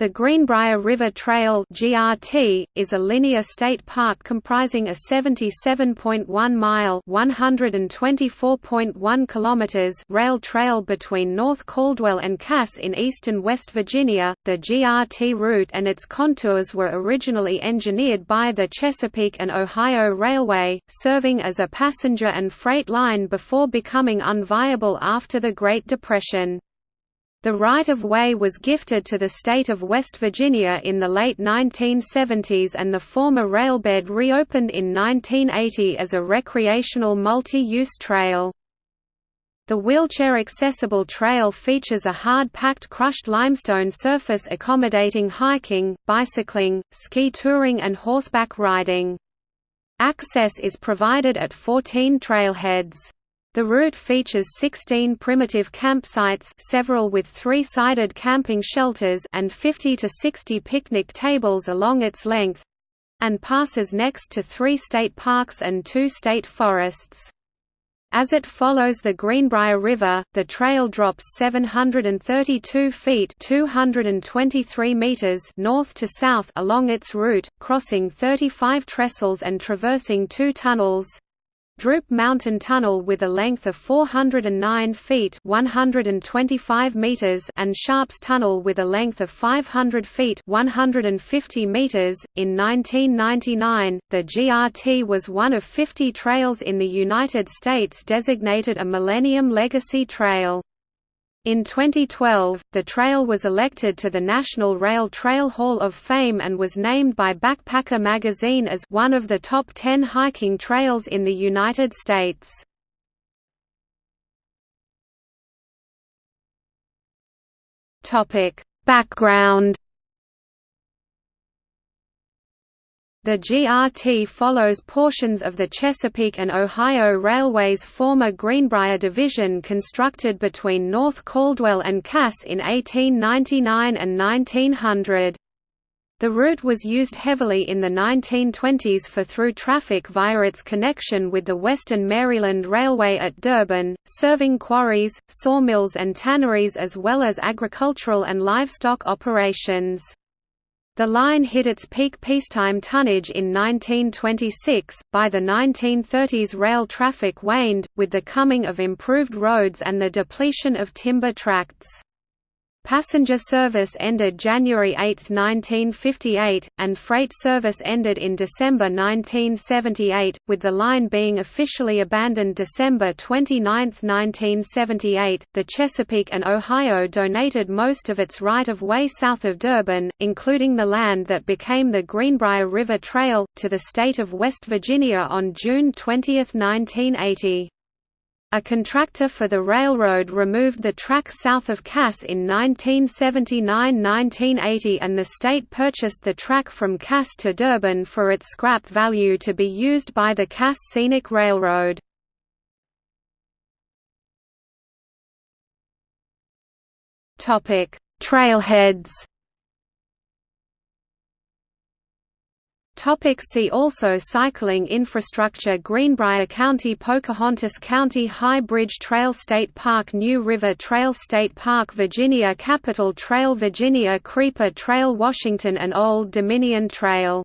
The Greenbrier River Trail (GRT) is a linear state park comprising a 77.1-mile (124.1 kilometers) rail trail between North Caldwell and Cass in eastern West Virginia. The GRT route and its contours were originally engineered by the Chesapeake and Ohio Railway, serving as a passenger and freight line before becoming unviable after the Great Depression. The right-of-way was gifted to the state of West Virginia in the late 1970s and the former railbed reopened in 1980 as a recreational multi-use trail. The wheelchair-accessible trail features a hard-packed crushed limestone surface accommodating hiking, bicycling, ski touring and horseback riding. Access is provided at 14 trailheads. The route features 16 primitive campsites several with three-sided camping shelters and 50 to 60 picnic tables along its length and passes next to three state parks and two state forests. As it follows the Greenbrier River, the trail drops 732 feet 223 meters north to south along its route, crossing 35 trestles and traversing two tunnels, Droop Mountain Tunnel with a length of 409 feet 125 meters and Sharps Tunnel with a length of 500 feet 150 meters. .In 1999, the GRT was one of 50 trails in the United States designated a Millennium Legacy Trail. In 2012, the trail was elected to the National Rail Trail Hall of Fame and was named by Backpacker magazine as one of the top 10 hiking trails in the United States. Topic: Background The GRT follows portions of the Chesapeake and Ohio Railway's former Greenbrier division constructed between North Caldwell and Cass in 1899 and 1900. The route was used heavily in the 1920s for through traffic via its connection with the Western Maryland Railway at Durbin, serving quarries, sawmills and tanneries as well as agricultural and livestock operations. The line hit its peak peacetime tonnage in 1926. By the 1930s, rail traffic waned, with the coming of improved roads and the depletion of timber tracts. Passenger service ended January 8, 1958, and freight service ended in December 1978, with the line being officially abandoned December 29, 1978. The Chesapeake and Ohio donated most of its right of way south of Durbin, including the land that became the Greenbrier River Trail, to the state of West Virginia on June 20, 1980. A contractor for the railroad removed the track south of Cass in 1979–1980 and the state purchased the track from Cass to Durbin for its scrap value to be used by the Cass Scenic Railroad. Trailheads Topic see also Cycling infrastructure Greenbrier County Pocahontas County High Bridge Trail State Park New River Trail State Park Virginia Capitol Trail Virginia Creeper Trail Washington and Old Dominion Trail